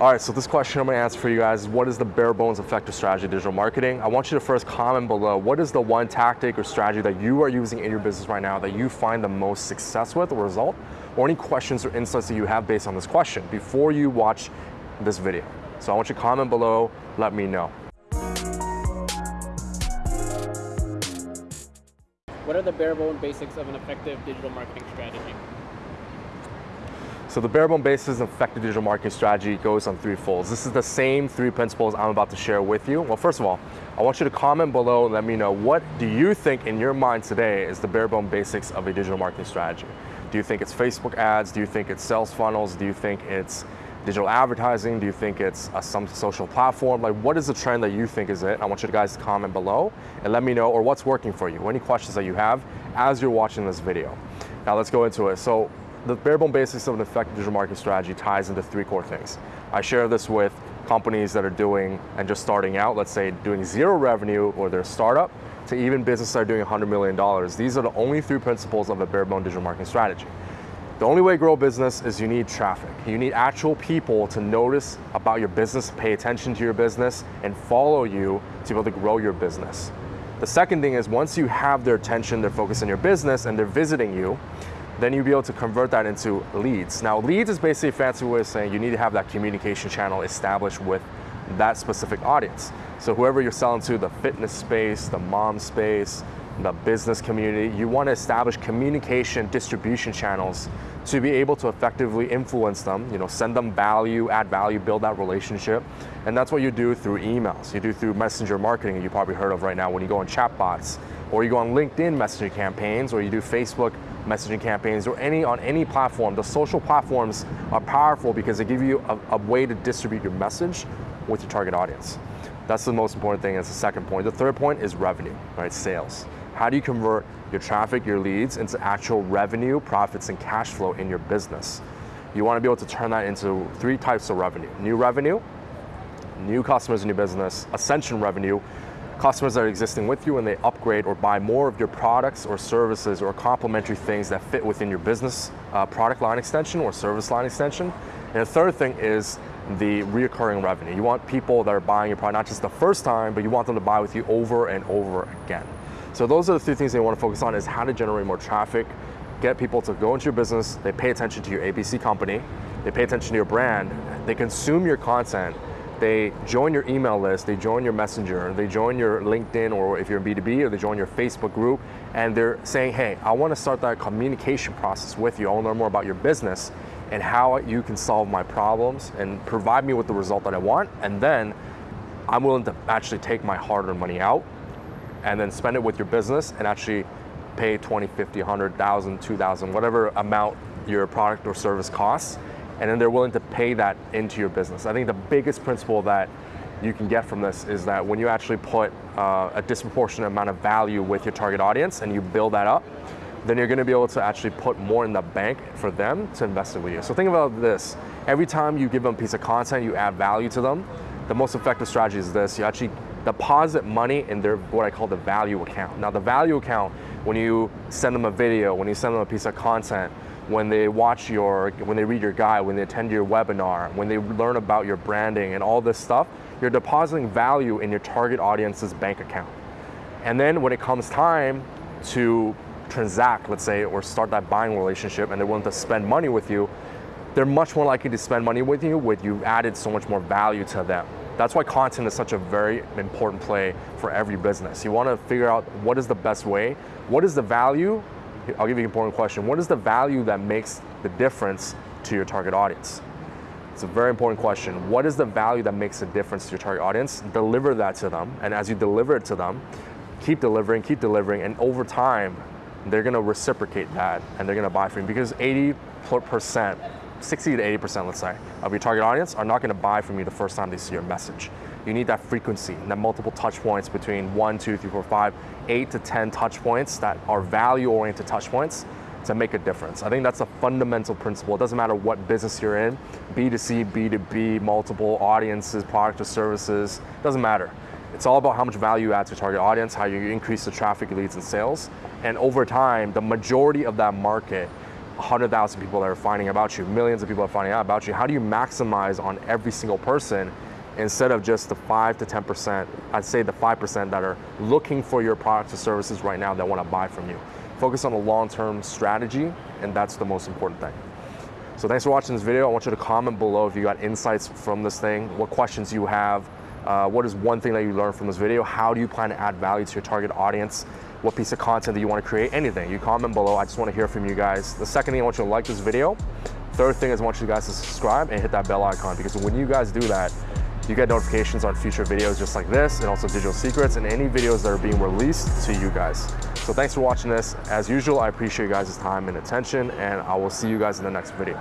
All right, so this question I'm gonna answer for you guys is what is the bare bones effective strategy of digital marketing? I want you to first comment below, what is the one tactic or strategy that you are using in your business right now that you find the most success with or result? Or any questions or insights that you have based on this question before you watch this video. So I want you to comment below, let me know. What are the bare bone basics of an effective digital marketing strategy? So the bare bone basis of effective digital marketing strategy goes on three folds. This is the same three principles I'm about to share with you. Well, first of all, I want you to comment below and let me know what do you think in your mind today is the bare bone basics of a digital marketing strategy? Do you think it's Facebook ads? Do you think it's sales funnels? Do you think it's digital advertising? Do you think it's a, some social platform? Like what is the trend that you think is it? I want you guys to comment below and let me know or what's working for you, any questions that you have as you're watching this video. Now let's go into it. So the bare bone basics of an effective digital marketing strategy ties into three core things. I share this with companies that are doing and just starting out, let's say doing zero revenue or they're a startup, to even businesses that are doing $100 million. These are the only three principles of a bare bone digital marketing strategy. The only way to grow a business is you need traffic. You need actual people to notice about your business, pay attention to your business, and follow you to be able to grow your business. The second thing is once you have their attention, their focus on your business, and they're visiting you, then you'll be able to convert that into leads. Now, leads is basically a fancy way of saying you need to have that communication channel established with that specific audience. So whoever you're selling to, the fitness space, the mom space, the business community, you want to establish communication distribution channels to be able to effectively influence them, you know, send them value, add value, build that relationship. And that's what you do through emails. You do through messenger marketing you probably heard of right now when you go on chatbots, or you go on LinkedIn messaging campaigns, or you do Facebook messaging campaigns or any on any platform, the social platforms are powerful because they give you a, a way to distribute your message with your target audience. That's the most important thing. That's the second point. The third point is revenue, right? Sales. How do you convert your traffic, your leads into actual revenue, profits, and cash flow in your business? You want to be able to turn that into three types of revenue. New revenue, new customers in your business, ascension revenue, customers that are existing with you and they upgrade or buy more of your products or services or complementary things that fit within your business uh, product line extension or service line extension. And the third thing is the reoccurring revenue. You want people that are buying your product not just the first time, but you want them to buy with you over and over again. So those are the three things they want to focus on is how to generate more traffic, get people to go into your business, they pay attention to your ABC company, they pay attention to your brand, they consume your content, they join your email list, they join your messenger, they join your LinkedIn or if you're in B2B or they join your Facebook group and they're saying, hey, I want to start that communication process with you. I want to learn more about your business and how you can solve my problems and provide me with the result that I want. And then I'm willing to actually take my hard-earned money out and then spend it with your business and actually pay 20, 50, 100,000, 2,000, whatever amount your product or service costs and then they're willing to pay that into your business. I think the biggest principle that you can get from this is that when you actually put uh, a disproportionate amount of value with your target audience and you build that up, then you're gonna be able to actually put more in the bank for them to invest it with you. So think about this, every time you give them a piece of content, you add value to them, the most effective strategy is this, you actually deposit money in their, what I call the value account. Now the value account, when you send them a video, when you send them a piece of content, when they watch your, when they read your guide, when they attend your webinar, when they learn about your branding and all this stuff, you're depositing value in your target audience's bank account. And then when it comes time to transact, let's say, or start that buying relationship and they're willing to spend money with you, they're much more likely to spend money with you with you added so much more value to them. That's why content is such a very important play for every business. You want to figure out what is the best way, what is the value I'll give you an important question. What is the value that makes the difference to your target audience? It's a very important question. What is the value that makes a difference to your target audience? Deliver that to them. And as you deliver it to them, keep delivering, keep delivering, and over time, they're gonna reciprocate that and they're gonna buy from you because 80%, 60 to 80%, let's say, of your target audience are not gonna buy from you the first time they see your message you need that frequency, that multiple touch points between one, two, three, four, five, eight to 10 touch points that are value-oriented touch points to make a difference. I think that's a fundamental principle. It doesn't matter what business you're in, B2C, B2B, multiple audiences, product or services, doesn't matter. It's all about how much value you add to your target audience, how you increase the traffic leads and sales. And over time, the majority of that market 100,000 people that are finding about you, millions of people are finding out about you. How do you maximize on every single person instead of just the 5 to 10%, I'd say the 5% that are looking for your products or services right now that want to buy from you. Focus on a long-term strategy, and that's the most important thing. So thanks for watching this video. I want you to comment below if you got insights from this thing, what questions you have, uh, what is one thing that you learned from this video? How do you plan to add value to your target audience? What piece of content do you want to create? Anything. You comment below. I just want to hear from you guys. The second thing I want you to like this video. Third thing is I want you guys to subscribe and hit that bell icon because when you guys do that, you get notifications on future videos just like this and also digital secrets and any videos that are being released to you guys. So thanks for watching this. As usual, I appreciate you guys' time and attention and I will see you guys in the next video.